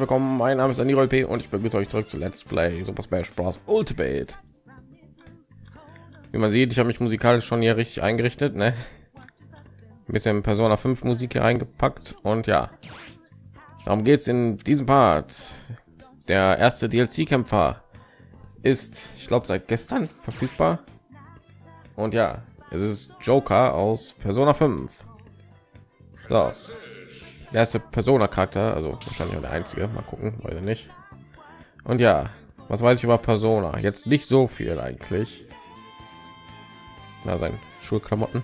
willkommen. Mein Name ist Aniro P. und ich begrüße euch zurück zu Let's Play Super Smash Bros. Ultimate. Wie man sieht, ich habe mich musikalisch schon hier richtig eingerichtet, ne? Ein bisschen Persona 5 Musik hier eingepackt und ja, darum geht es in diesem Part. Der erste DLC-Kämpfer ist, ich glaube, seit gestern verfügbar. Und ja, es ist Joker aus Persona 5. So erste Persona Charakter, also wahrscheinlich auch der einzige. Mal gucken, weil nicht. Und ja, was weiß ich über Persona? Jetzt nicht so viel eigentlich. Na, sein Schulklamotten.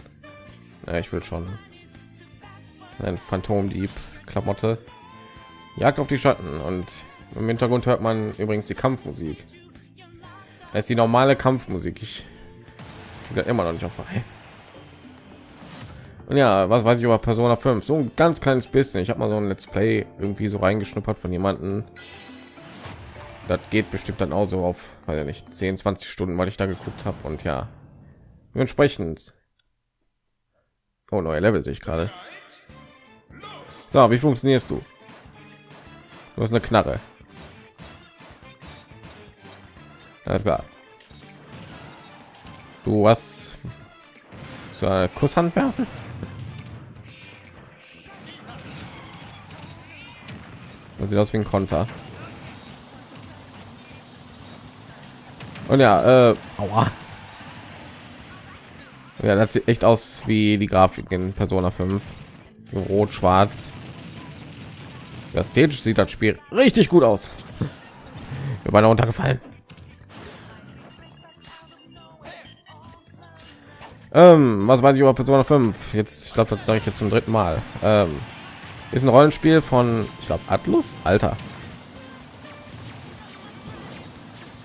Ja, ich will schon ein Phantomdieb Klamotte. Jagd auf die Schatten und im Hintergrund hört man übrigens die Kampfmusik. Das ist die normale Kampfmusik. Ich kriege immer noch nicht auf frei. Und ja, was weiß ich über Persona 5? So ein ganz kleines bisschen. Ich habe mal so ein Let's Play irgendwie so reingeschnuppert von jemanden. Das geht bestimmt dann auch so auf, weil ja nicht 10, 20 Stunden, weil ich da geguckt habe. Und ja, entsprechend. Oh, neue Level sehe ich gerade. So, wie funktionierst du? Du hast eine Knarre. Alles klar. Du hast so eine Kusshand werfen? Das sieht aus wie ein Konter. Und ja, äh, aua. Ja, das sieht echt aus wie die Grafik in Persona 5. Rot, schwarz. Ästhetisch sieht das Spiel richtig gut aus. Wir waren runtergefallen. Ähm, was weiß ich über Persona 5? Jetzt, ich glaube, das sage ich jetzt zum dritten Mal. Ähm, ist ein Rollenspiel von, ich glaube, Atlus. Alter.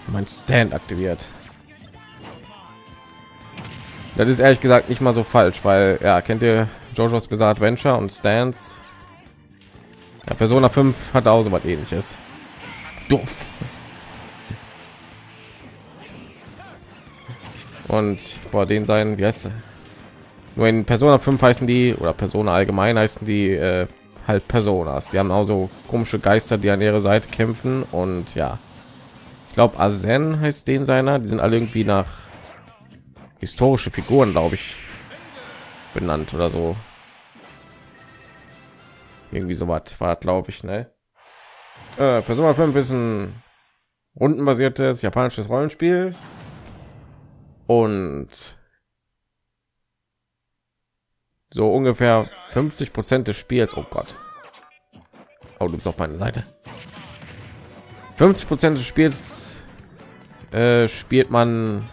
Mein Stand aktiviert. Das ist ehrlich gesagt nicht mal so falsch, weil ja, kennt ihr JoJo's Bizarre Adventure und Stands? Ja, Persona 5 hat auch so was ähnliches. Duff. Und bei den sein, wie heißt Nur in Persona 5 heißen die oder Persona allgemein heißen die äh, halt Personas. Die haben auch so komische Geister, die an ihre Seite kämpfen und ja, ich glaube Azen heißt den seiner. Die sind alle irgendwie nach historische Figuren, glaube ich, benannt oder so. Irgendwie so was war, glaube ich, ne? Äh, Persona 5 ist ein rundenbasiertes japanisches Rollenspiel und so ungefähr 50 Prozent des Spiels. Oh Gott. Oh, du bist auf meine Seite. 50 Prozent des Spiels äh, spielt man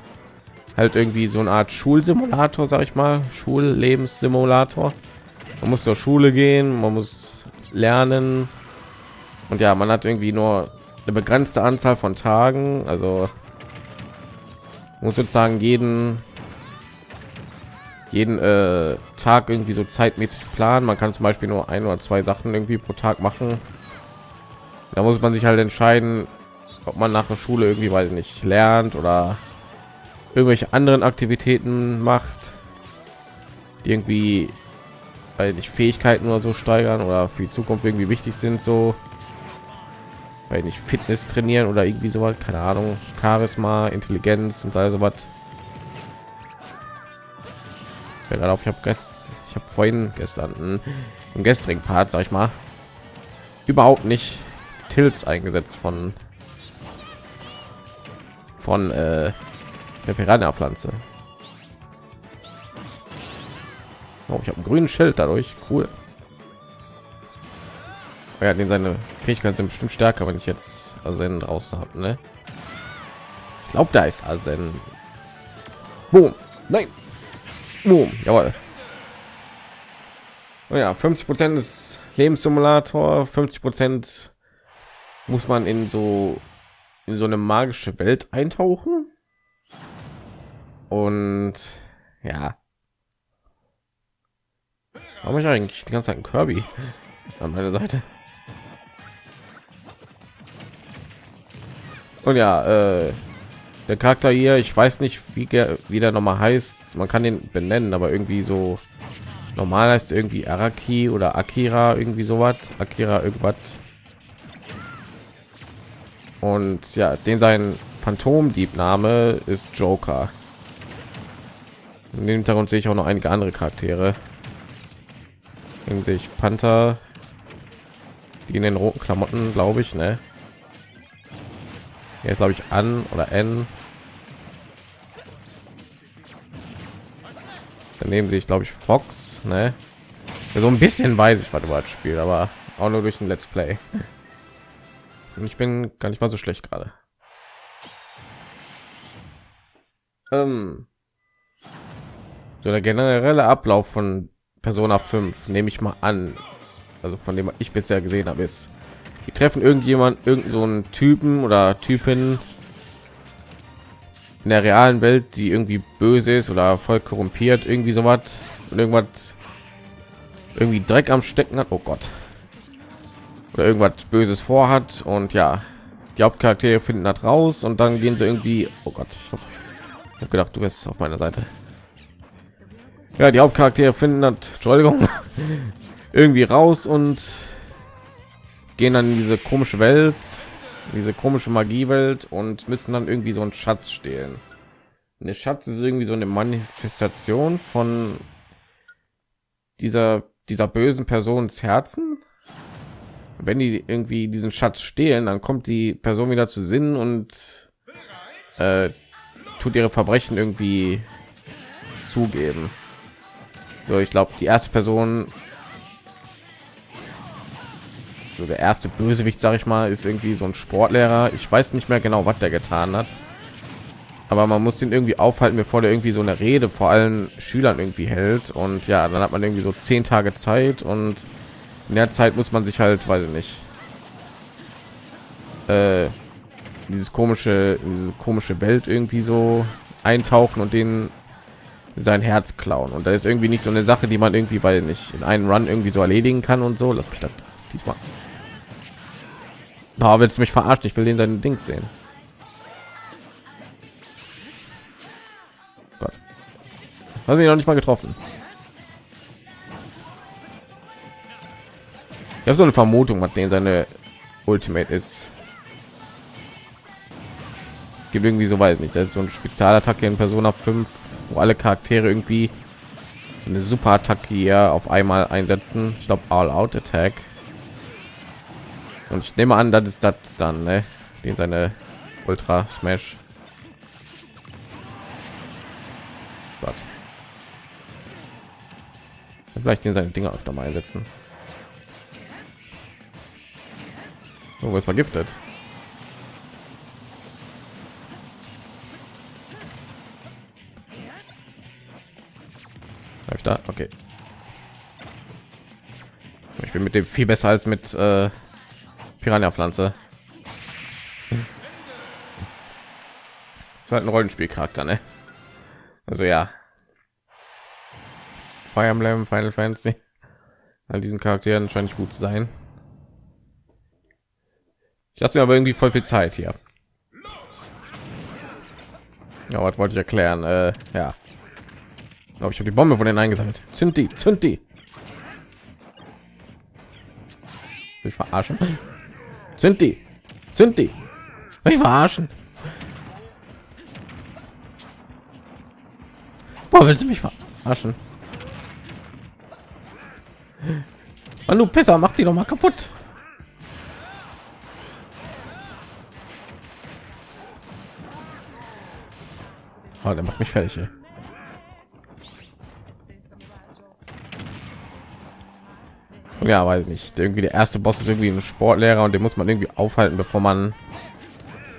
halt irgendwie so eine Art Schulsimulator, sag ich mal, Schullebenssimulator. Man muss zur Schule gehen, man muss lernen und ja, man hat irgendwie nur eine begrenzte Anzahl von Tagen, also muss sozusagen jeden jeden äh, Tag irgendwie so zeitmäßig planen. Man kann zum Beispiel nur ein oder zwei Sachen irgendwie pro Tag machen. Da muss man sich halt entscheiden, ob man nach der Schule irgendwie weil nicht lernt oder irgendwelche anderen Aktivitäten macht, die irgendwie weil nicht Fähigkeiten oder so steigern oder für die Zukunft irgendwie wichtig sind, so weil nicht Fitness trainieren oder irgendwie so was, keine Ahnung, Charisma, Intelligenz und all so was gerade auf. Ich habe ich habe vorhin gestern im gestrigen part sag ich mal überhaupt nicht tilts eingesetzt von von äh, der piranha pflanze oh, ich habe einen grünen schild dadurch. Cool. Oh ja den seine fähigkeiten sind bestimmt stärker wenn ich jetzt Asen draußen habe ne? ich glaube da ist Asen Boom. nein Boom. Jawohl. Oh ja, 50 Prozent des Lebenssimulator, 50 Prozent muss man in so in so eine magische Welt eintauchen. Und ja, habe ich eigentlich die ganze Zeit einen Kirby an meiner Seite. Und ja, äh, der Charakter hier, ich weiß nicht, wie wie der noch mal heißt. Man kann den benennen, aber irgendwie so normal heißt irgendwie Araki oder Akira, irgendwie sowas. Akira irgendwas. Und ja, den sein Phantomdiebname ist Joker. In dem Hintergrund sehe ich auch noch einige andere Charaktere. Den sehe ich Panther, die in den roten Klamotten, glaube ich, ne? Jetzt glaube ich an oder N. Daneben sehe ich glaube ich Fox, ne? Ja, so ein bisschen weiß ich, was über das Spiel, aber auch nur durch ein Let's Play. Und ich bin gar nicht mal so schlecht gerade. Ähm, so der generelle Ablauf von Persona 5 nehme ich mal an, also von dem ich bisher gesehen habe, ist, die treffen irgendjemand, irgend so einen Typen oder Typen in der realen Welt, die irgendwie böse ist oder voll korrumpiert, irgendwie so was und irgendwas irgendwie Dreck am Stecken hat. Oh Gott. Oder irgendwas Böses vorhat und ja, die Hauptcharaktere finden das raus und dann gehen sie irgendwie. Oh Gott, ich habe hab gedacht, du bist auf meiner Seite. Ja, die Hauptcharaktere finden das, Entschuldigung, irgendwie raus und gehen dann in diese komische Welt, diese komische Magiewelt und müssen dann irgendwie so einen Schatz stehlen. Eine Schatz ist irgendwie so eine Manifestation von dieser dieser bösen Persons Herzen. Wenn die irgendwie diesen Schatz stehlen, dann kommt die Person wieder zu Sinnen und äh, tut ihre Verbrechen irgendwie zugeben. So, ich glaube, die erste Person, so der erste Bösewicht, sage ich mal, ist irgendwie so ein Sportlehrer. Ich weiß nicht mehr genau, was der getan hat, aber man muss ihn irgendwie aufhalten, bevor der irgendwie so eine Rede vor allen Schülern irgendwie hält. Und ja, dann hat man irgendwie so zehn Tage Zeit und in der Zeit muss man sich halt, weiß ich nicht, äh, dieses komische, diese komische Welt irgendwie so eintauchen und den sein Herz klauen. Und da ist irgendwie nicht so eine Sache, die man irgendwie, weil nicht in einen Run irgendwie so erledigen kann und so. Lass mich das diesmal. Aber willst du mich verarschen? Ich will den seinen Dings sehen. Gott. Haben wir noch nicht mal getroffen. Ich habe so eine Vermutung, was den seine Ultimate ist. Gibt irgendwie so weit nicht. Das ist so eine Spezialattacke in Persona 5 wo alle Charaktere irgendwie so eine super Attacke hier auf einmal einsetzen. Ich glaube All Out Attack. Und ich nehme an, das ist das dann, ne? den seine Ultra Smash. Gott. Vielleicht den seine Dinger öfter mal einsetzen. Oh, was vergiftet. okay ich bin mit dem viel besser als mit äh, piranha pflanze halt ein rollenspielcharakter ne? also ja. Fire emblem final fantasy. All diesen charakteren scheint gut zu sein. Ich lasse mir aber irgendwie voll viel zeit hier. Ja was wollte ich erklären? Äh, ja. Glaube ich habe die bombe von denen eingesammelt. Sind die sind die! Ich verarschen sind die sind die ich verarschen Boah, willst du mich verarschen Mann, du Pisser, mach die doch mal kaputt. Oh, der macht mich fertig. Ey. Ja weil nicht. Irgendwie der erste boss ist irgendwie ein sportlehrer und den muss man irgendwie aufhalten bevor man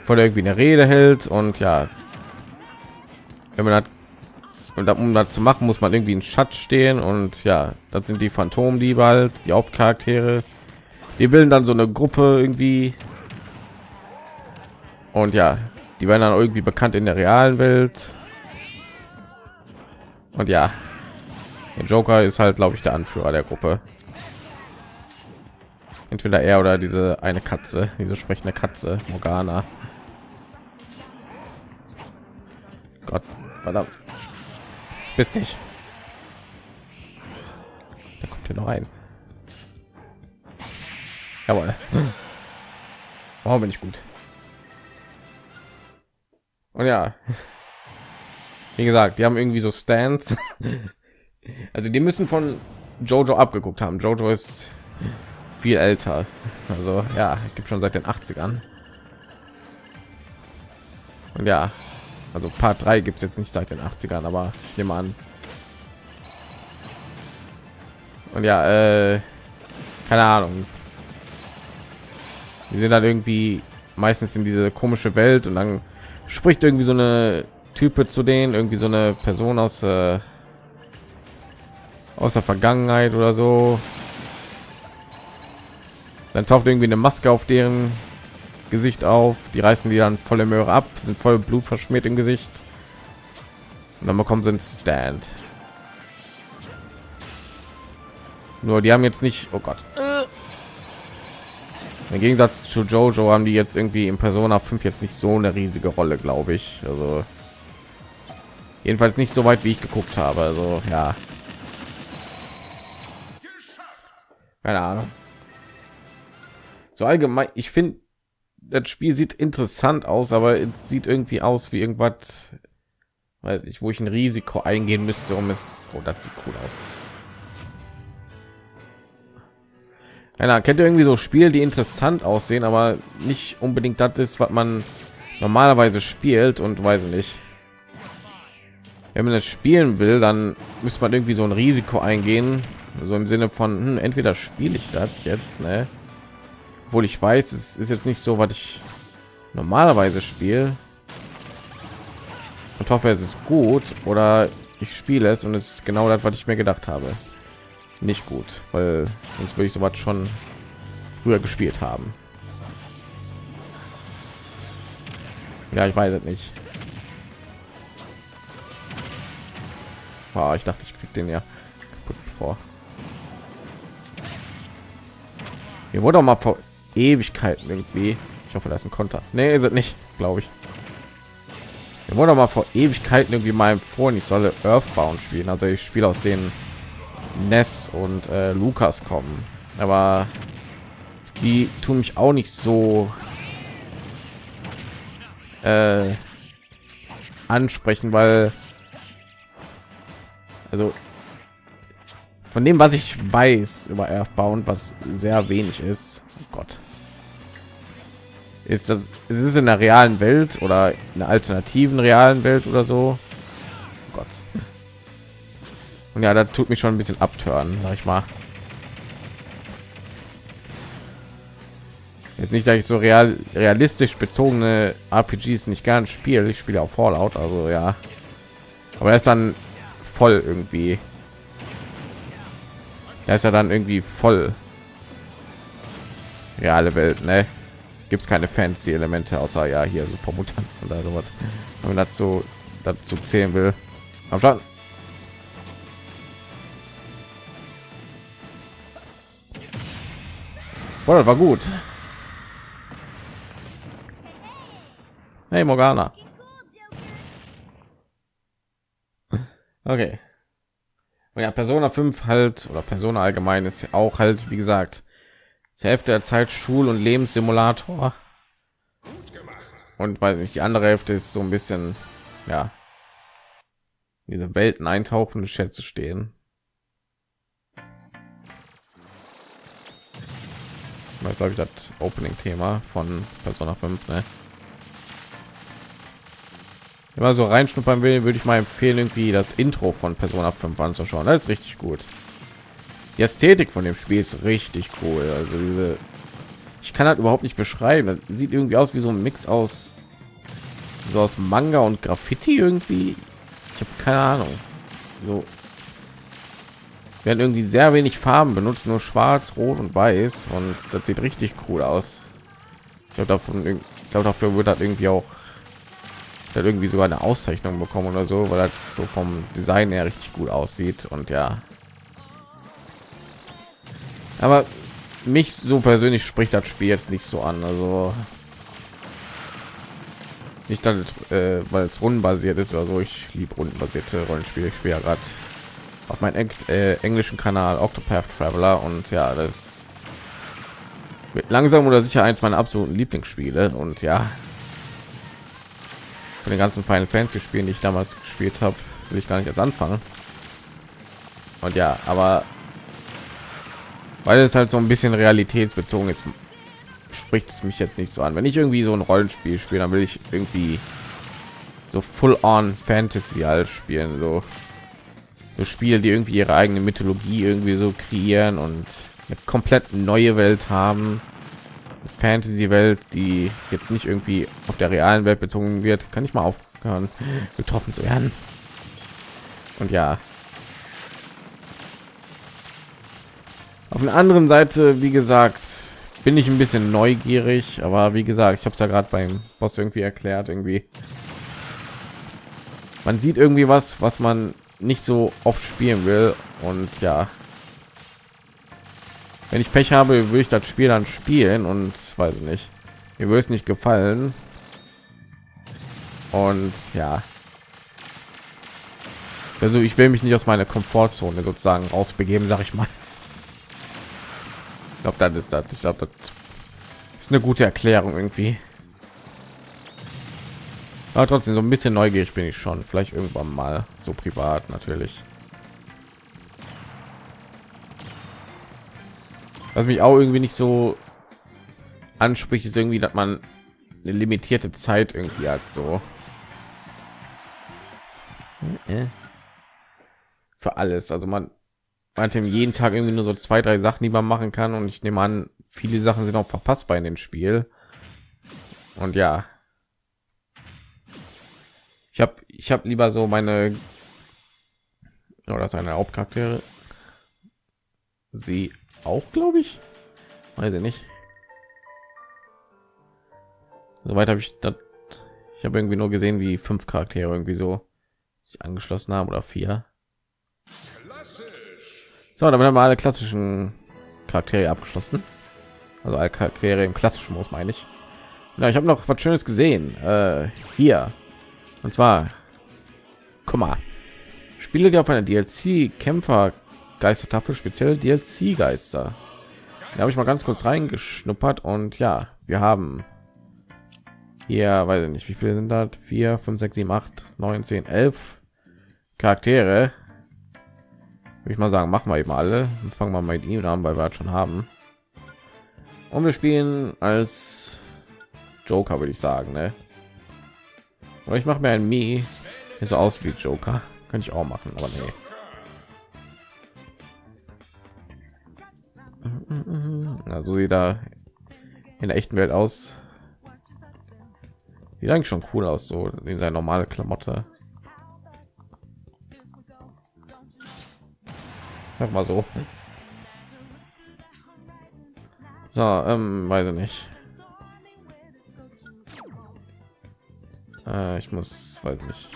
vor irgendwie eine rede hält und ja. Wenn man hat und um das zu machen muss man irgendwie einen schatz stehen und ja das sind die phantom die bald die hauptcharaktere. Die bilden dann so eine gruppe irgendwie. Und ja die werden dann irgendwie bekannt in der realen welt. Und ja der joker ist halt glaube ich der anführer der gruppe entweder er oder diese eine Katze, diese sprechende Katze, Morgana. Gott, verdammt. Bist nicht. Da kommt hier noch ein. Jawohl. Warum bin ich gut? Und ja, wie gesagt, die haben irgendwie so Stands. Also die müssen von Jojo abgeguckt haben. Jojo ist viel älter. Also ja, gibt schon seit den 80ern. Und ja, also Part 3 gibt es jetzt nicht seit den 80ern, aber ich nehme an. Und ja, äh, keine Ahnung. Die sind dann irgendwie meistens in diese komische Welt und dann spricht irgendwie so eine Type zu denen, irgendwie so eine Person aus äh, aus der Vergangenheit oder so. Dann taucht irgendwie eine Maske auf deren Gesicht auf. Die reißen die dann volle Möhre ab, sind voll Blut verschmiert im Gesicht. Und dann bekommen sie einen Stand. Nur die haben jetzt nicht, oh Gott. Im Gegensatz zu Jojo haben die jetzt irgendwie in Persona 5 jetzt nicht so eine riesige Rolle, glaube ich. Also jedenfalls nicht so weit, wie ich geguckt habe. Also ja, keine Ahnung. So allgemein, ich finde, das Spiel sieht interessant aus, aber es sieht irgendwie aus wie irgendwas, weiß ich, wo ich ein Risiko eingehen müsste, um es. Oh, das sieht cool aus. Einer kennt irgendwie so Spiele, die interessant aussehen, aber nicht unbedingt das ist, was man normalerweise spielt und weiß nicht. Wenn man das spielen will, dann muss man irgendwie so ein Risiko eingehen, so im Sinne von hm, entweder spiele ich das jetzt, ne? Obwohl ich weiß, es ist jetzt nicht so, was ich normalerweise spiele und hoffe, es ist gut oder ich spiele es und es ist genau das, was ich mir gedacht habe. Nicht gut, weil sonst würde ich sowas schon früher gespielt haben. Ja, ich weiß es nicht. Oh, ich dachte, ich krieg den ja vor. Hier wurde auch mal Ewigkeiten irgendwie. Ich hoffe, das ist ein Konter. Ist nicht, glaube ich. Mir wurde mal vor Ewigkeiten irgendwie mal empfohlen, ich solle Earthbound spielen. Also ich spiele aus den Ness und äh, Lukas kommen. Aber die tun mich auch nicht so äh, ansprechen, weil also von dem was ich weiß über Earthbound was sehr wenig ist oh gott ist das ist in der realen welt oder in der alternativen realen welt oder so? Oh gott. Und ja da tut mich schon ein bisschen abtören sag ich mal. Jetzt nicht dass ich so real realistisch bezogene rpgs nicht gern spiele. Ich spiele auf fallout also ja. Aber er ist dann voll irgendwie. Da ist ja dann irgendwie voll reale Welt, ne? Gibt es keine fancy Elemente außer ja hier super Mutanten oder sowas. Wenn man dazu dazu zählen will. Am Start. Boah, das war gut. Hey Morgana. Okay und ja persona 5 halt oder persona allgemein ist auch halt wie gesagt die hälfte der zeit schul und lebenssimulator und weil nicht die andere hälfte ist so ein bisschen ja diese welten eintauchende schätze stehen das glaube ich das opening thema von persona 5 ne? immer so reinschnuppern will, würde ich mal empfehlen, irgendwie das Intro von Persona 5 anzuschauen. Das ist richtig gut. Die Ästhetik von dem Spiel ist richtig cool. Also diese, ich kann halt überhaupt nicht beschreiben. Das sieht irgendwie aus wie so ein Mix aus so aus Manga und Graffiti irgendwie. Ich habe keine Ahnung. So werden irgendwie sehr wenig Farben benutzt, nur Schwarz, Rot und Weiß und das sieht richtig cool aus. Ich glaube davon, ich glaube dafür wird das irgendwie auch hat irgendwie sogar eine Auszeichnung bekommen oder so, weil das so vom Design her richtig gut aussieht und ja. Aber mich so persönlich spricht das Spiel jetzt nicht so an, also nicht dann, äh, weil es rundenbasiert ist oder so. Ich liebe rundenbasierte Rollenspiele. Ich spiele ja gerade auf meinem Eng äh, englischen Kanal Octopath Traveler und ja, das wird langsam oder sicher eins meiner absoluten Lieblingsspiele und ja, von den ganzen Final Fantasy Spielen, die ich damals gespielt habe, will ich gar nicht erst anfangen. Und ja, aber weil es halt so ein bisschen realitätsbezogen ist, spricht es mich jetzt nicht so an. Wenn ich irgendwie so ein Rollenspiel spiele, dann will ich irgendwie so full on Fantasy halt spielen, so so Spiele, die irgendwie ihre eigene Mythologie irgendwie so kreieren und eine komplett neue Welt haben. Fantasy-Welt, die jetzt nicht irgendwie auf der realen Welt bezogen wird, kann ich mal aufhören, getroffen zu werden. Und ja, auf der anderen Seite, wie gesagt, bin ich ein bisschen neugierig, aber wie gesagt, ich habe es ja gerade beim Boss irgendwie erklärt, irgendwie. Man sieht irgendwie was, was man nicht so oft spielen will und ja, wenn ich Pech habe, würde ich das Spiel dann spielen und weiß nicht, mir würde es nicht gefallen. Und ja, also ich will mich nicht aus meiner Komfortzone sozusagen ausbegeben, sag ich mal. Ich glaube, das ist das. Ich glaube, das ist eine gute Erklärung irgendwie. Aber trotzdem so ein bisschen neugierig bin ich schon. Vielleicht irgendwann mal so privat natürlich. Was mich auch irgendwie nicht so anspricht, ist irgendwie, dass man eine limitierte Zeit irgendwie hat. So für alles. Also man hat jeden Tag irgendwie nur so zwei, drei Sachen, die man machen kann. Und ich nehme an, viele Sachen sind auch verpasstbar in dem Spiel. Und ja, ich habe ich habe lieber so meine oder seine Hauptcharaktere. Sie auch, glaube ich. Weiß ich nicht. Soweit habe ich das. Ich habe irgendwie nur gesehen, wie fünf Charaktere irgendwie so sich angeschlossen haben oder vier. So, damit haben wir alle klassischen Charaktere abgeschlossen. Also alle Charaktere im klassischen muss meine ich. Ja, ich habe noch was Schönes gesehen. Äh, hier. Und zwar, guck mal. Spiele, die auf einer DLC Kämpfer Geistertafel speziell DLC Geister. Da habe ich mal ganz kurz reingeschnuppert und ja, wir haben hier, weiß ich nicht, wie viele sind das? 4, 5, 6, 7, 8, 9, 10, 11 Charaktere. Ich mal sagen, machen wir eben alle. Dann fangen wir mal mit ihm an, weil wir halt schon haben. Und wir spielen als Joker, würde ich sagen, ne? Oder ich mache mir ein Mi, so aus wie Joker. Könnte ich auch machen, aber nee. Also sieht da in der echten Welt aus. Sieht eigentlich schon cool aus, so in seiner normale Klamotte. Sag mal so. So, ähm, weiß ich nicht. Äh, ich muss, weiß nicht,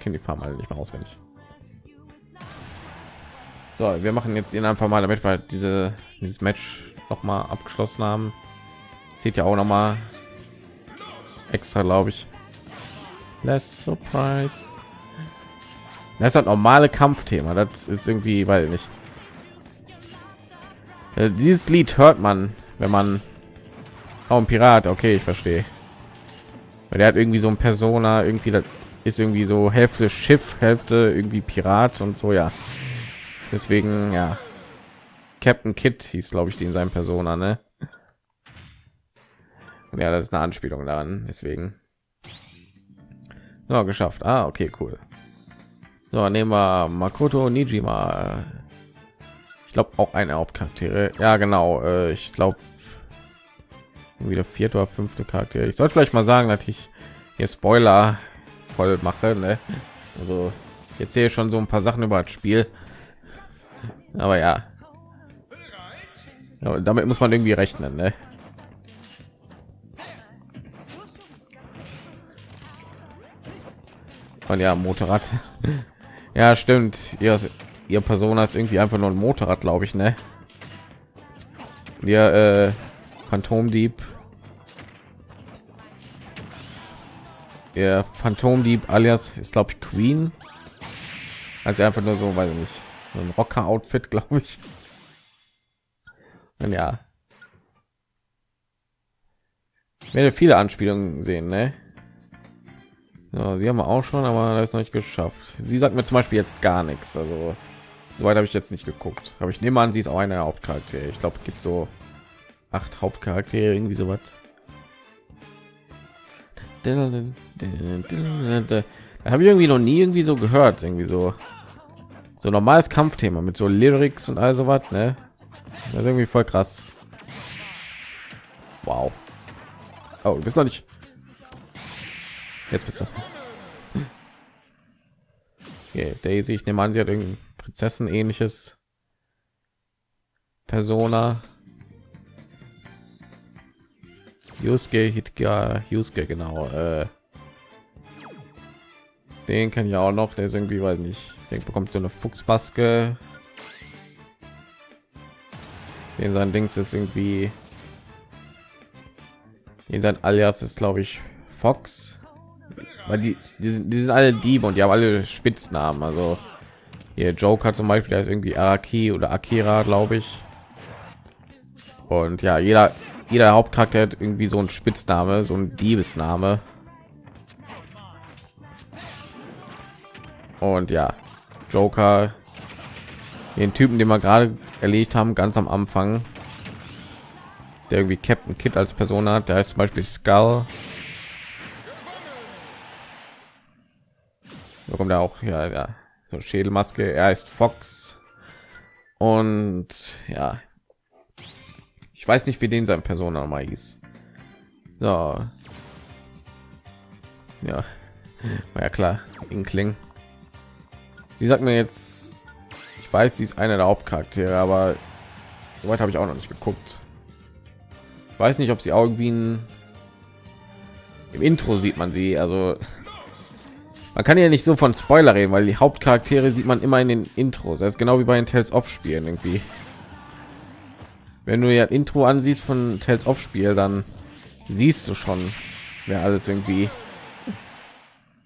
kenne die Farm alle nicht mehr auswendig. So, wir machen jetzt ihn einfach mal, damit wir diese dieses Match noch mal abgeschlossen haben. Zieht ja auch noch mal extra, glaube ich. Less Surprise. Das ist halt normale Kampfthema. Das ist irgendwie, weil nicht. Äh, dieses Lied hört man, wenn man auch ein Pirat. Okay, ich verstehe. Weil der hat irgendwie so ein Persona, irgendwie das ist irgendwie so Hälfte Schiff, Hälfte irgendwie Pirat und so ja. Deswegen ja. Captain Kit hieß, glaube ich, die in seinem Persona, ne? Ja, das ist eine Anspielung daran, deswegen. Ja, geschafft. Ah, okay, cool. So, nehmen wir Makoto Nijima. Glaube auch eine Hauptcharaktere. Ja, genau. Äh, ich glaube wieder vierte oder fünfte Charakter. Ich sollte vielleicht mal sagen, dass ich hier Spoiler voll mache. Ne? Also jetzt sehe ich schon so ein paar Sachen über das Spiel. Aber ja. ja damit muss man irgendwie rechnen. Ne? Und ja, Motorrad. ja, stimmt. Ihr, ihr Person hat irgendwie einfach nur ein Motorrad, glaube ich, ne? Wir äh, Phantomdieb. Der Phantomdieb alias ist glaube ich Queen. Also einfach nur so, weil nicht so ein Rocker-Outfit, glaube ich. Und ja, ich werde viele Anspielungen sehen, ne? Ja, sie haben wir auch schon, aber das ist noch nicht geschafft. Sie sagt mir zum Beispiel jetzt gar nichts. Also soweit habe ich jetzt nicht geguckt. Aber ich nehme an, sie ist auch eine Hauptcharakter. Ich glaube, es gibt so acht Hauptcharaktere, irgendwie sowas. Da habe ich irgendwie noch nie irgendwie so gehört, irgendwie so so normales Kampfthema mit so Lyrics und all sowas, ne? Das ist irgendwie voll krass. Wow. Oh, du bist noch nicht. Jetzt bist du. Okay, Daisy, ich nehme an, sie hat irgendwie Prinzessin ähnliches Persona. Yusuke Hitga, Yusuke genau. Äh, den kann ich auch noch. Der ist irgendwie, weil nicht. Den bekommt so eine Fuchsmaske. Den sein Dings ist irgendwie. Den sein Alias ist, glaube ich, Fox. Weil die, die sind, die sind alle Diebe und die haben alle Spitznamen. Also hier Joker zum Beispiel, der ist irgendwie Araki oder Akira, glaube ich. Und ja, jeder jeder Hauptcharakter hat irgendwie so ein Spitzname, so ein Diebesname. Und ja, Joker, den Typen, den wir gerade erledigt haben, ganz am Anfang, der irgendwie Captain Kid als Person hat, der heißt zum Beispiel Skull. Da kommt er auch ja, ja so Schädelmaske. Er ist Fox und ja, ich weiß nicht, wie den sein Persona hieß. So. Ja, war ja klar, Inkling. Sie sagt mir jetzt, ich weiß, sie ist einer der Hauptcharaktere, aber soweit habe ich auch noch nicht geguckt. Ich weiß nicht, ob sie auch irgendwie ein im Intro sieht man sie, also man kann ja nicht so von Spoiler reden, weil die Hauptcharaktere sieht man immer in den Intros. Das ist genau wie bei den Tales of Spielen irgendwie wenn du ja Intro ansiehst von Tales of Spiel, dann siehst du schon, wer alles irgendwie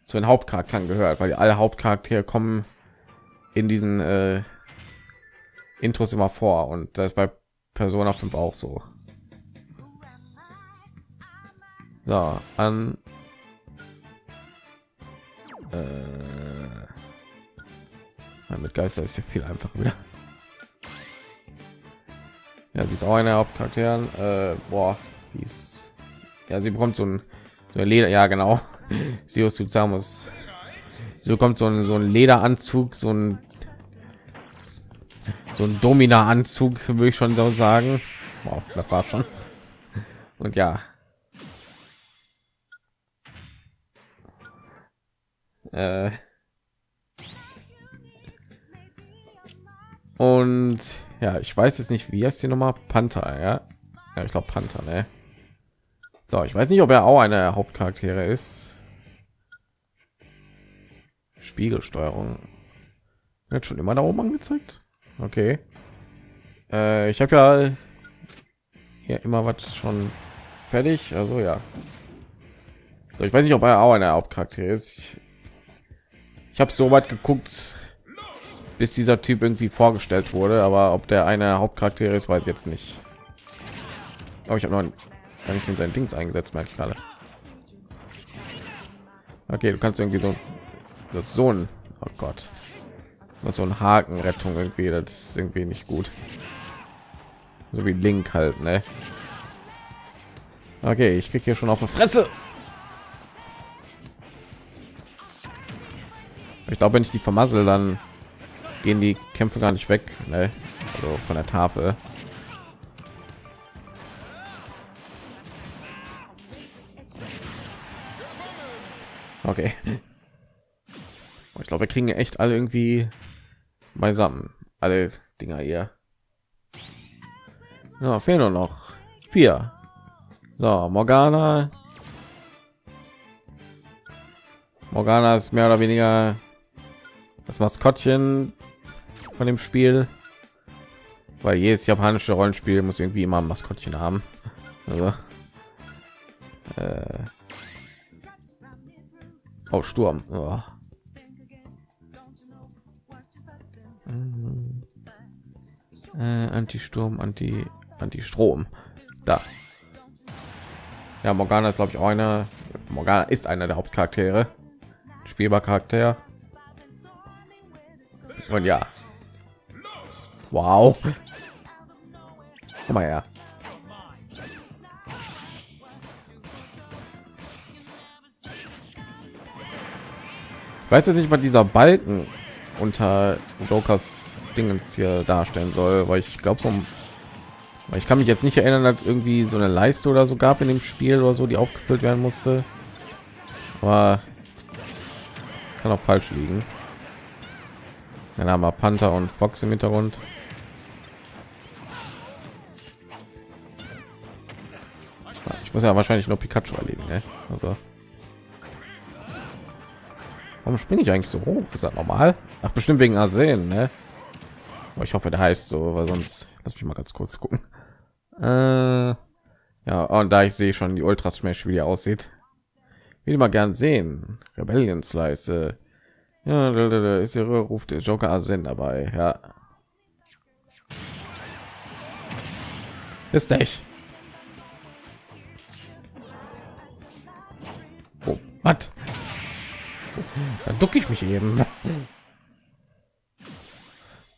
zu den Hauptcharakteren gehört, weil alle Hauptcharaktere kommen in diesen äh, Intros immer vor und das ist bei Persona 5 auch so. So, an äh, mit Geister ist ja viel einfacher wieder. Ja, sie ist auch eine Hauptcharakteren. Äh, boah, ist, ja, sie bekommt so ein, so ein Leder. Ja, genau. Sirius Suzamus. So kommt so ein so ein Lederanzug, so ein so ein Domina-Anzug, würde ich schon so sagen. Wow, das war schon. Und ja. Äh. Und ja, ich weiß jetzt nicht, wie heißt die Nummer Panther, ja? Ja, ich glaube Panther, ne? So, ich weiß nicht, ob er auch eine Hauptcharaktere ist. Spiegelsteuerung. Wird schon immer da oben angezeigt. Okay. Äh, ich habe ja hier immer was schon fertig. Also ja. So, ich weiß nicht, ob er auch eine Hauptcharakter ist. Ich, ich habe so weit geguckt, bis dieser Typ irgendwie vorgestellt wurde, aber ob der eine Hauptcharakter ist, weiß jetzt nicht. Aber ich habe noch gar nicht in sein Dings eingesetzt, merke ich gerade. Okay, du kannst irgendwie so das so ein oh Gott so ein Hakenrettung irgendwie, das ist irgendwie nicht gut. So wie Link halt, ne? Okay, ich krieg hier schon auf die Fresse. Ich glaube, wenn ich die vermassel, dann gehen die Kämpfe gar nicht weg, ne? also von der Tafel. Okay. Ich glaube, wir kriegen echt alle irgendwie beisammen. Alle Dinger hier. Ja, fehlen nur noch vier. So, Morgana. Morgana ist mehr oder weniger das Maskottchen von dem Spiel, weil jedes japanische Rollenspiel muss irgendwie immer ein Maskottchen haben. Also, äh, oh, Sturm. Oh. Äh, Anti-Sturm, Anti, Anti-Strom. Da. Ja, Morgana ist glaube ich auch einer. Morgana ist einer der Hauptcharaktere. spielbar Charakter. Und ja. Wow. Komm mal her. Ich weiß jetzt nicht, was dieser Balken unter Jokers Dingens hier darstellen soll, weil ich glaube, so ich kann mich jetzt nicht erinnern, dass irgendwie so eine Leiste oder so gab in dem Spiel oder so, die aufgefüllt werden musste. Aber kann auch falsch liegen. Dann haben wir Panther und Fox im Hintergrund. Ich muss ja wahrscheinlich nur Pikachu erleben, ne? Also Warum springe ich eigentlich so hoch? Ist das normal? Ach, bestimmt wegen Arsen, ne? Aber ich hoffe, der heißt so, weil sonst lass mich mal ganz kurz gucken. Äh, ja, und da ich sehe schon die Ultra Smash, wie die aussieht, will mal gern sehen. Rebellion Slice. Ja, da, da, da ist ihre ruft der Joker Arsen dabei. Ja. Ist echt. Oh, was? Dann ducke ich mich eben.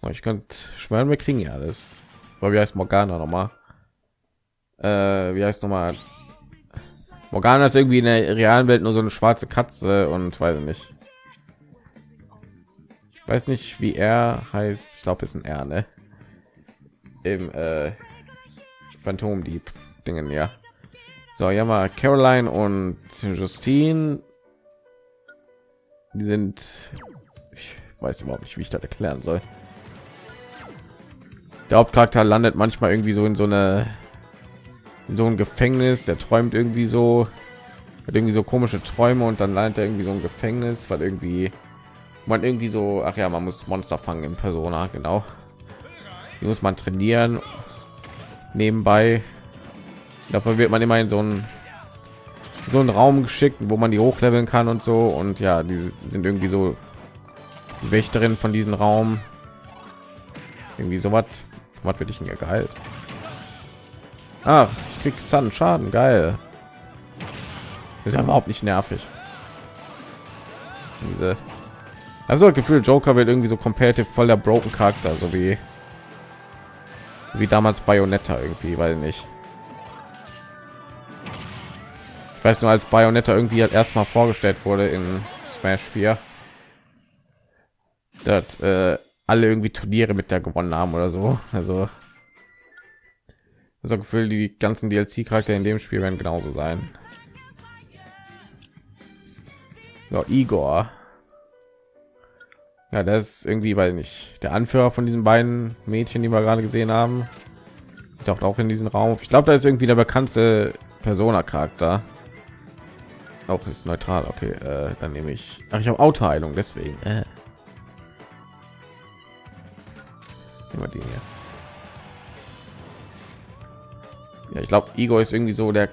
Oh, ich könnte schwören, wir kriegen ja alles. Aber wie heißt Morgana noch mal? Äh, wie heißt noch mal? Morgana ist irgendwie in der realen Welt nur so eine schwarze Katze und weiß nicht. Ich weiß nicht, wie er heißt. Ich glaube, ist ein R, ne? Im äh, Phantomdieb Dingen, ja. So, ja mal Caroline und Justine die sind ich weiß überhaupt nicht wie ich das erklären soll der hauptcharakter landet manchmal irgendwie so in so eine in so ein gefängnis der träumt irgendwie so hat irgendwie so komische träume und dann landet er irgendwie so ein gefängnis weil irgendwie man irgendwie so ach ja man muss monster fangen in persona genau die muss man trainieren nebenbei dafür wird man immer in so ein so einen Raum geschickt, wo man die hochleveln kann und so. Und ja, die sind irgendwie so Wächterin von diesem Raum. Irgendwie so was. Was wird ich denn geheilt? Ach, ich krieg Sun Schaden, geil. ist ja überhaupt nicht nervig. Diese also das Gefühl, Joker wird irgendwie so competitive voll der broken Charakter, so wie wie damals Bayonetta irgendwie, weil nicht. Ich weiß nur, als Bayonetta irgendwie halt erstmal vorgestellt wurde in Smash 4, dass äh, alle irgendwie Turniere mit der gewonnen haben oder so. Also das Gefühl, die ganzen DLC-Charakter in dem Spiel werden genauso sein. So, Igor. Ja, das ist irgendwie, weil nicht der Anführer von diesen beiden Mädchen, die wir gerade gesehen haben. Taucht auch in diesen Raum. Ich glaube, da ist irgendwie der bekannteste Persona-Charakter auch ist neutral okay äh, dann nehme ich Ach, ich habe autoheilung deswegen äh. immer die hier. ja ich glaube Igor ist irgendwie so der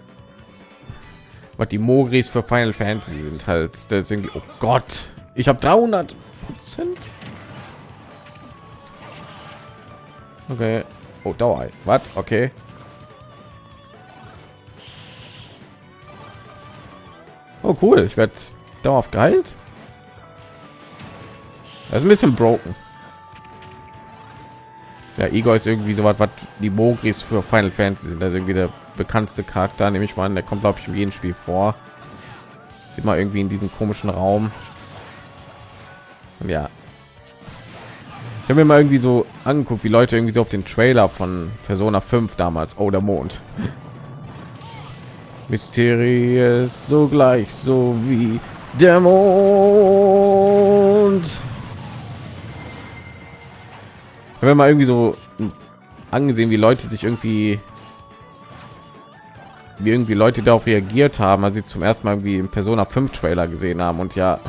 was die Mogris für Final Fantasy sind halt ist irgendwie oh Gott ich habe 300 Prozent okay oh Dauer was okay Oh cool, ich werde darauf geheilt. Das ist ein bisschen broken. Ja, Igor ist irgendwie so was, was die Mogris für Final Fantasy sind. Also irgendwie der bekannteste Charakter, nehme ich mal an. Der kommt, glaube ich, in jedem Spiel vor. Sieht mal irgendwie in diesem komischen Raum. Ja. Ich habe mir mal irgendwie so angeguckt, wie Leute irgendwie so auf den Trailer von Persona 5 damals, oh der Mond, mysteriös sogleich so wie der Mond. Wenn man irgendwie so angesehen, wie Leute sich irgendwie wie irgendwie Leute darauf reagiert haben, als sie zum ersten Mal irgendwie im Persona 5 Trailer gesehen haben und ja,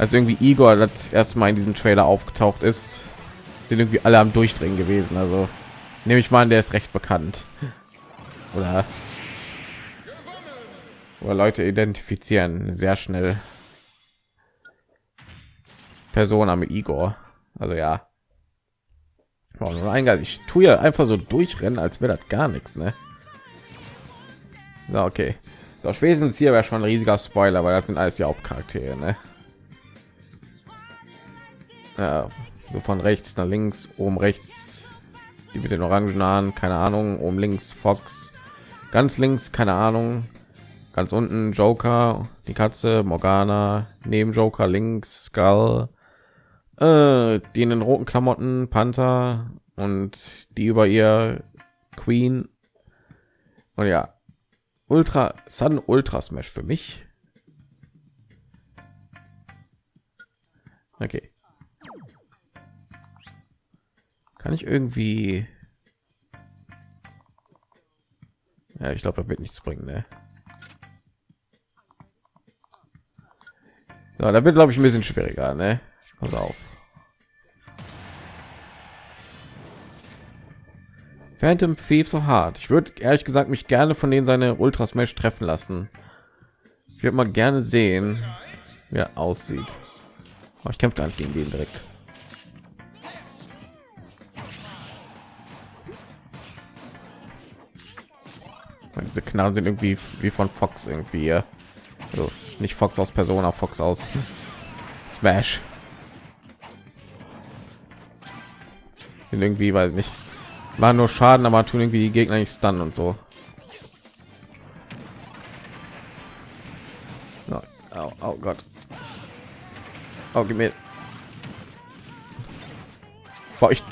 als irgendwie Igor das erste Mal in diesem Trailer aufgetaucht ist, sind irgendwie alle am Durchdrehen gewesen. Also nehme ich mal an, der ist recht bekannt oder oder Leute identifizieren sehr schnell Persona mit Igor. Also ja. Ich tue ja einfach so durchrennen, als wäre das gar nichts, ne? Na, okay. So, spätestens hier wäre schon ein riesiger Spoiler, weil das sind alles die Hauptcharaktere, ne? Ja, so von rechts nach links, oben rechts, die mit den orangen Haaren, keine Ahnung, oben links Fox, ganz links, keine Ahnung, ganz unten Joker, die Katze, Morgana, neben Joker links, Skull, äh, die in den roten Klamotten, Panther und die über ihr Queen. Und ja, Ultra Sun Ultra Smash für mich. Okay. Kann ich irgendwie... Ja, ich glaube, da wird nichts bringen, ne? So, da wird, glaube ich, ein bisschen schwieriger, ne? Pass auf. Phantom Thief so hart. Ich würde ehrlich gesagt mich gerne von denen seine Ultra Smash treffen lassen. Ich würde mal gerne sehen, wie er aussieht. Aber ich kämpfe gar nicht gegen den direkt. Diese Knarren sind irgendwie wie von Fox irgendwie. Also nicht Fox aus Persona, Fox aus Smash. Sind irgendwie, weiß nicht war nur Schaden, aber tun irgendwie die Gegner nicht dann und so. Oh, oh, oh Gott. Oh, gib mir. Boah, ich,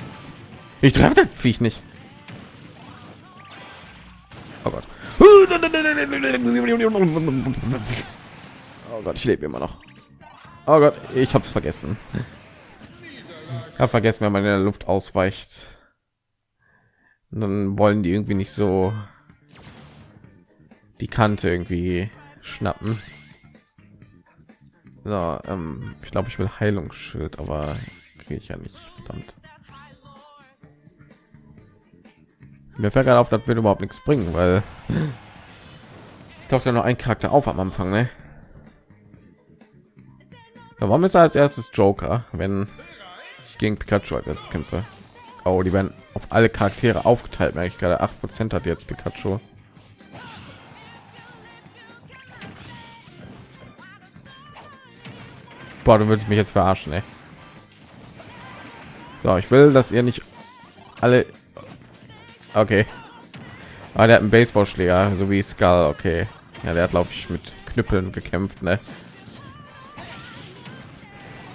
ich treffe das Viech nicht. Gott, ich lebe immer noch. Oh Gott, ich habe es vergessen. Habe vergessen, wenn man in der Luft ausweicht dann wollen die irgendwie nicht so die Kante irgendwie schnappen. So, ähm, ich glaube, ich will Heilungsschild, aber kriege ich ja nicht. Verdammt. Mir fällt gerade auf, dass wir überhaupt nichts bringen, weil taucht ja noch ein Charakter auf am Anfang, ne? warum ist er als erstes Joker, wenn ich gegen Pikachu als kämpfe? Oh, die werden auf alle Charaktere aufgeteilt, merke ich gerade. 8 Prozent hat jetzt Pikachu. Boah, du würdest mich jetzt verarschen, ey. So, ich will, dass ihr nicht alle... Okay. Ah, der hat einen Baseballschläger, so wie Skull. Okay. Ja, der hat, glaube ich, mit Knüppeln gekämpft, ne?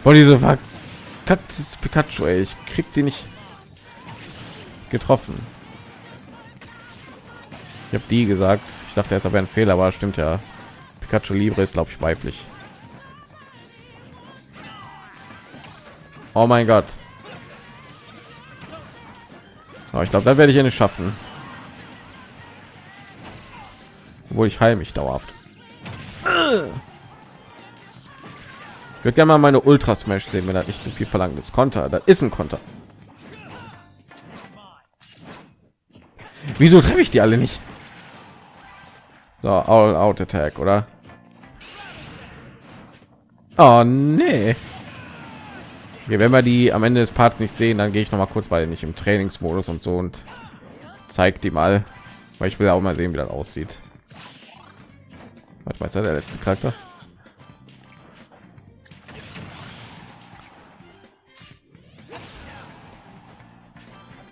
Boah, diese verkacktes Pikachu, ey. Ich krieg die nicht getroffen. Ich habe die gesagt. Ich dachte, es wäre ein Fehler, aber stimmt ja. Pikachu Libre ist, glaube ich, weiblich. Oh mein Gott. Oh, ich glaube, da werde ich ja nicht schaffen. Obwohl ich heil mich dauerhaft. Ich würde gerne mal meine Ultra Smash sehen, wenn er nicht zu viel verlangt ist. Konter, das ist ein Konter. Wieso treffe ich die alle nicht? So, all out attack, oder? Oh nee. Okay, wenn wir die am Ende des Parts nicht sehen, dann gehe ich noch mal kurz, weil nicht im Trainingsmodus und so und zeigt die mal, weil ich will auch mal sehen, wie das aussieht. Was weiß der letzte Charakter?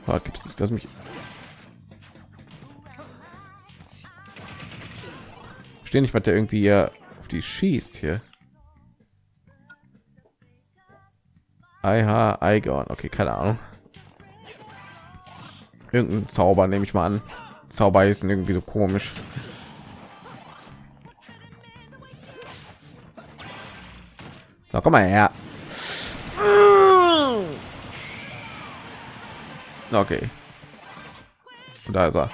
Oh, gibt's nicht, dass mich verstehe nicht, was der irgendwie hier auf die schießt hier. IH Igon. Okay, keine Ahnung. Irgendein Zauber nehme ich mal an. Zauber ist irgendwie so komisch. Na, komm mal her. Okay. Und da ist er.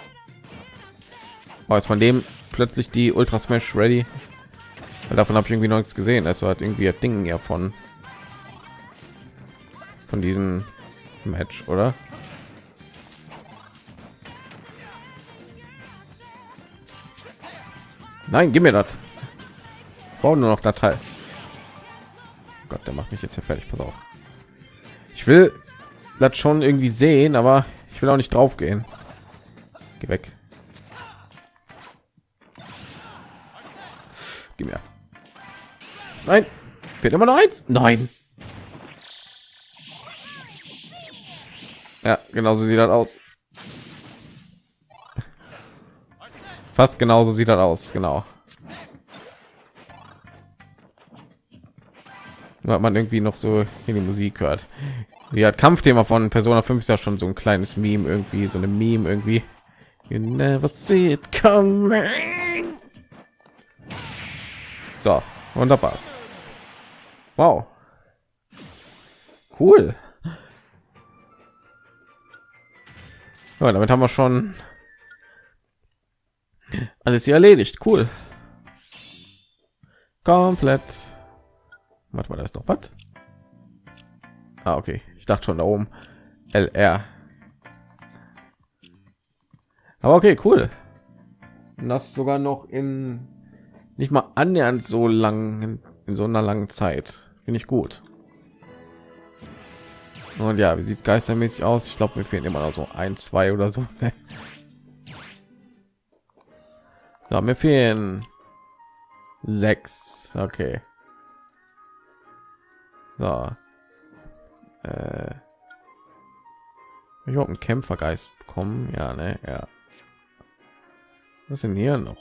Aber von dem plötzlich die Ultra Smash Ready. Weil davon habe ich irgendwie noch nichts gesehen. Also hat irgendwie ein Ding ja von von diesem Match, oder? Nein, gib mir das. Brauche nur noch Datei. Gott, der macht mich jetzt hier fertig. Pass auf. Ich will das schon irgendwie sehen, aber ich will auch nicht drauf gehen. Geh weg. gib mir. Nein, fehlt immer noch eins. Nein. Ja, genauso sieht das aus. Fast genauso sieht das aus, genau. Nur man irgendwie noch so in die Musik hört. Hat Kampfthema von Persona 5 ist ja schon so ein kleines Meme irgendwie, so eine Meme irgendwie. You never see it coming. So, und da war's. Wow. Cool. Ja, damit haben wir schon alles hier erledigt. Cool. Komplett. Warte mal, da ist noch was. Ah, okay. Ich dachte schon da oben. LR. Aber okay, cool. Und das sogar noch in nicht mal annähernd so lang in so einer langen Zeit. Finde ich gut. Und ja, wie sieht es geistermäßig aus? Ich glaube, mir fehlen immer noch so ein, zwei oder so. so mir fehlen sechs. Okay. So. Äh. Ich habe einen Kämpfergeist bekommen. Ja, ne, ja. Was sind hier noch?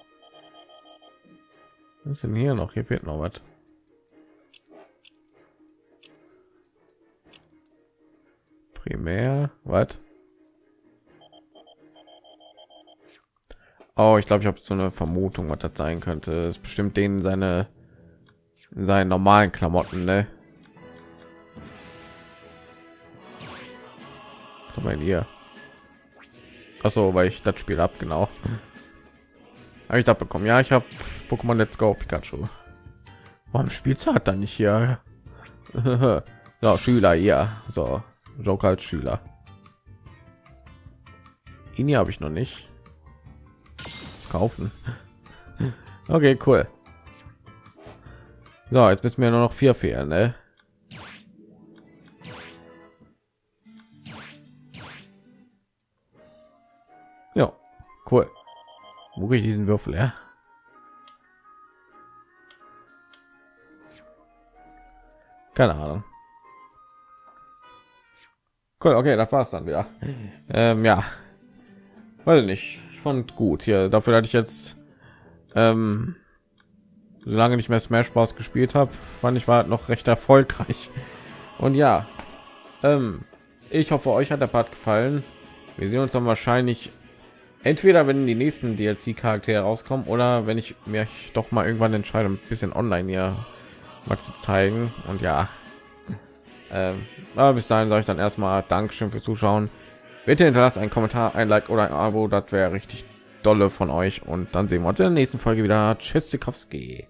Was sind hier noch? Hier fehlt noch was. Primär, was? Oh, ich glaube, ich habe so eine Vermutung, was das sein könnte. Es bestimmt denen seine seinen normalen Klamotten, ne? Was wir hier? Achso, weil ich das Spiel ab genau. Habe ich da bekommen? Ja, ich habe Pokémon Let's Go Pikachu. Warum spielt hat dann nicht hier? so, Schüler, ja. So, Joker als Schüler. Ihn habe ich noch nicht. Das kaufen. okay, cool. So, jetzt müssen wir nur noch vier fehlen, ne? Ja, cool. Wo ich diesen Würfel, ja? Keine Ahnung. Cool, okay, das war's dann wieder. Ähm, ja, weil nicht. Ich fand gut hier. Dafür hatte ich jetzt, ähm, solange nicht mehr Smash Bros. gespielt habe, fand ich war noch recht erfolgreich. Und ja, ähm, ich hoffe, euch hat der Part gefallen. Wir sehen uns dann wahrscheinlich entweder wenn die nächsten DLC Charaktere rauskommen oder wenn ich mir doch mal irgendwann entscheide, ein bisschen online hier mal zu zeigen. Und ja, ähm, aber bis dahin sage ich dann erstmal Dankeschön für Zuschauen. Bitte hinterlasst einen Kommentar, ein Like oder ein Abo, das wäre richtig dolle von euch. Und dann sehen wir uns in der nächsten Folge wieder. Tschüss, Sikowski.